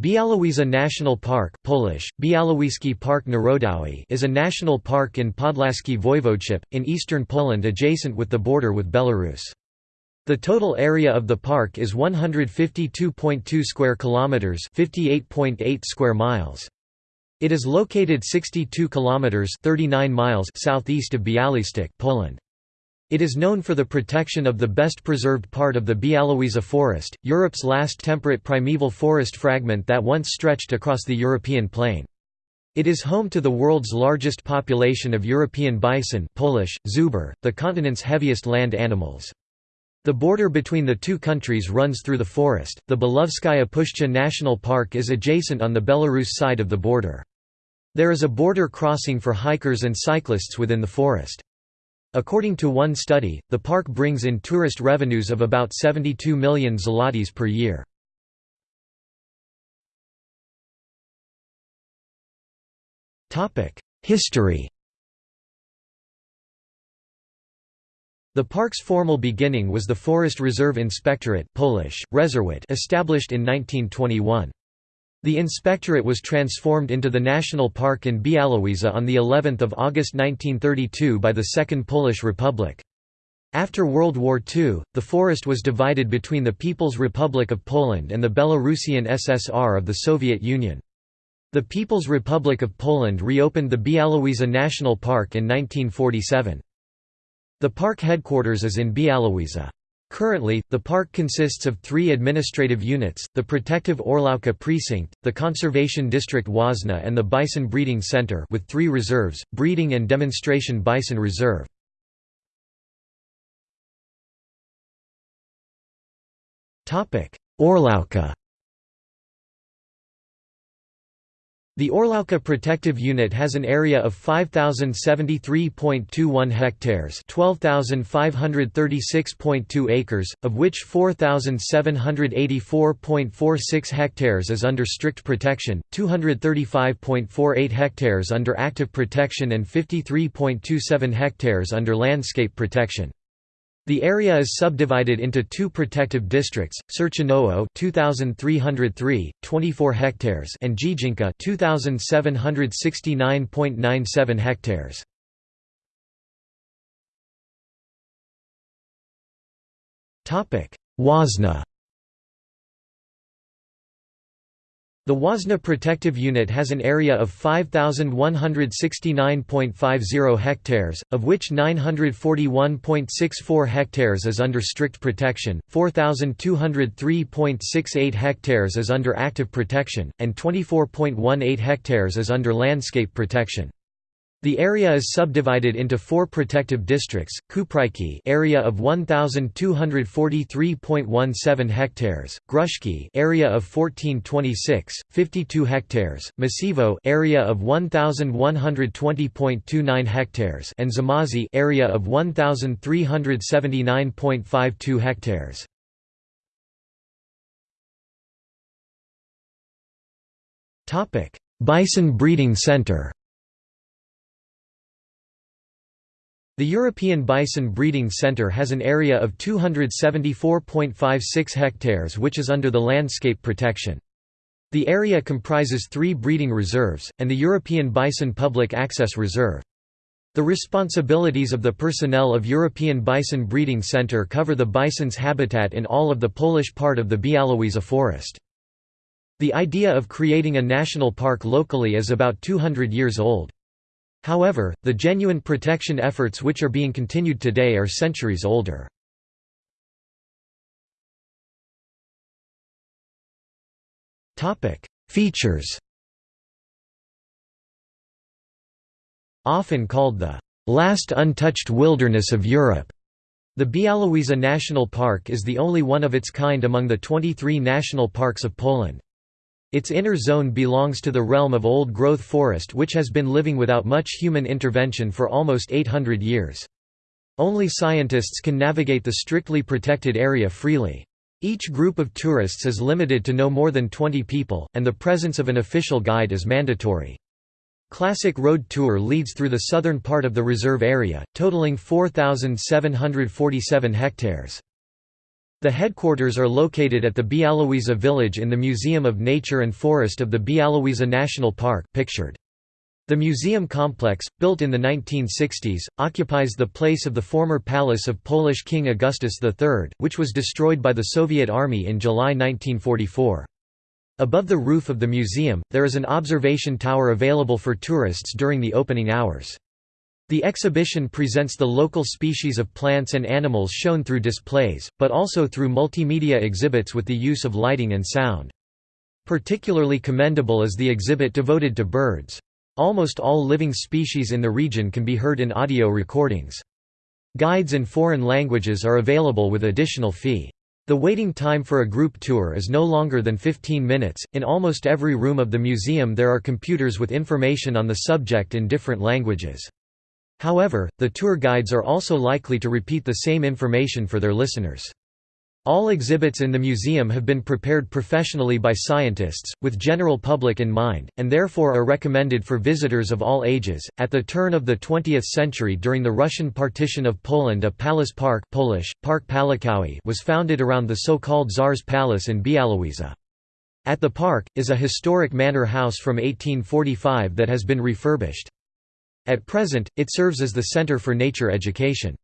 Białowieża National Park Polish, Park Narodowy is a national park in Podlaskie Voivodeship, in eastern Poland adjacent with the border with Belarus. The total area of the park is 152.2 square kilometers, 58.8 square miles. It is located 62 kilometers, 39 miles southeast of Białystok, Poland. It is known for the protection of the best preserved part of the Białowieża forest, Europe's last temperate primeval forest fragment that once stretched across the European plain. It is home to the world's largest population of European bison Polish, Zubr, the continent's heaviest land animals. The border between the two countries runs through the forest. The Belovezhskaya Pushcha National Park is adjacent on the Belarus side of the border. There is a border crossing for hikers and cyclists within the forest. According to one study, the park brings in tourist revenues of about 72 million zlotys per year. History The park's formal beginning was the Forest Reserve Inspectorate Polish, established in 1921. The inspectorate was transformed into the national park in Białowieża on the 11th of August 1932 by the Second Polish Republic. After World War II, the forest was divided between the People's Republic of Poland and the Belarusian SSR of the Soviet Union. The People's Republic of Poland reopened the Białowieża National Park in 1947. The park headquarters is in Białowieża. Currently, the park consists of three administrative units, the Protective Orłówka Precinct, the Conservation District Hwoźna and the Bison Breeding Center with three reserves, Breeding and Demonstration Bison Reserve. Orłówka The Orłówka Protective Unit has an area of 5,073.21 hectares 12,536.2 acres, of which 4,784.46 hectares is under strict protection, 235.48 hectares under active protection and 53.27 hectares under landscape protection. The area is subdivided into two protective districts: Sierczynowo 2303, 24 hectares, and Dziedzinka 2769.97 hectares. Topic: Hwoźna The Hwoźna Protective Unit has an area of 5,169.50 hectares, of which 941.64 hectares is under strict protection, 4,203.68 hectares is under active protection, and 24.18 hectares is under landscape protection. The area is subdivided into four protective districts: Kupryki, area of 1243.17 hectares; Gruszki area of 1426, 52 hectares; Masiewo, area of 1120.29 hectares; and Zamozie, area of 1379.52 hectares. Topic: Bison Breeding Center. The European Bison Breeding Centre has an area of 274.56 hectares which is under the landscape protection. The area comprises three breeding reserves, and the European Bison Public Access Reserve. The responsibilities of the personnel of European Bison Breeding Centre cover the bison's habitat in all of the Polish part of the Białowieża forest. The idea of creating a national park locally is about 200 years old. However, the genuine protection efforts which are being continued today are centuries older. Features Often called the last untouched wilderness of Europe, the Białowieża National Park is the only one of its kind among the 23 national parks of Poland. Its inner zone belongs to the realm of old-growth forest which has been living without much human intervention for almost 800 years. Only scientists can navigate the strictly protected area freely. Each group of tourists is limited to no more than 20 people, and the presence of an official guide is mandatory. Classic Road Tour leads through the southern part of the reserve area, totaling 4,747 hectares. The headquarters are located at the Bialowieza village in the Museum of Nature and Forest of the Bialowieza National Park pictured. The museum complex, built in the 1960s, occupies the place of the former palace of Polish King Augustus III, which was destroyed by the Soviet Army in July 1944. Above the roof of the museum, there is an observation tower available for tourists during the opening hours. The exhibition presents the local species of plants and animals shown through displays, but also through multimedia exhibits with the use of lighting and sound. Particularly commendable is the exhibit devoted to birds. Almost all living species in the region can be heard in audio recordings. Guides in foreign languages are available with additional fee. The waiting time for a group tour is no longer than 15 minutes. In almost every room of the museum, there are computers with information on the subject in different languages. However, the tour guides are also likely to repeat the same information for their listeners. All exhibits in the museum have been prepared professionally by scientists, with general public in mind, and therefore are recommended for visitors of all ages. At the turn of the 20th century during the Russian partition of Poland a palace park Polish, Park Pałacowy was founded around the so-called Tsar's Palace in Bialowieza. At the park, is a historic manor house from 1845 that has been refurbished. At present, it serves as the Center for Nature Education.